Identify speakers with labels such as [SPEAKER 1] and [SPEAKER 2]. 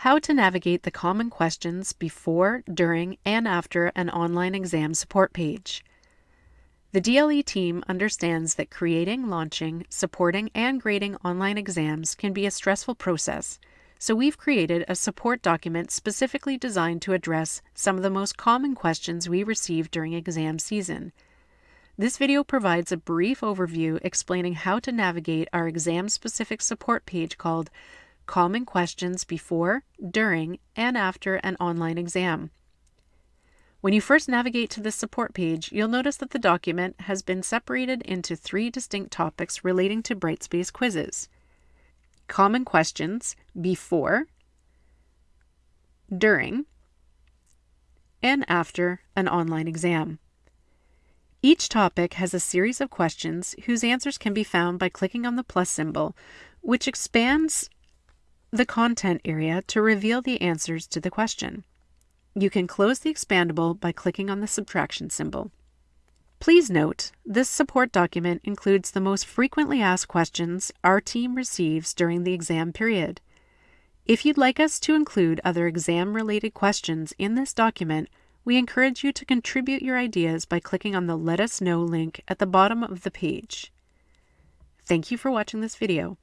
[SPEAKER 1] How to navigate the common questions before, during, and after an online exam support page. The DLE team understands that creating, launching, supporting, and grading online exams can be a stressful process, so we've created a support document specifically designed to address some of the most common questions we receive during exam season. This video provides a brief overview explaining how to navigate our exam-specific support page called Common Questions Before, During, and After an Online Exam. When you first navigate to this support page, you'll notice that the document has been separated into three distinct topics relating to Brightspace quizzes. Common questions before, during, and after an online exam. Each topic has a series of questions whose answers can be found by clicking on the plus symbol, which expands the content area to reveal the answers to the question. You can close the expandable by clicking on the subtraction symbol. Please note, this support document includes the most frequently asked questions our team receives during the exam period. If you'd like us to include other exam-related questions in this document, we encourage you to contribute your ideas by clicking on the Let Us Know link at the bottom of the page. Thank you for watching this video.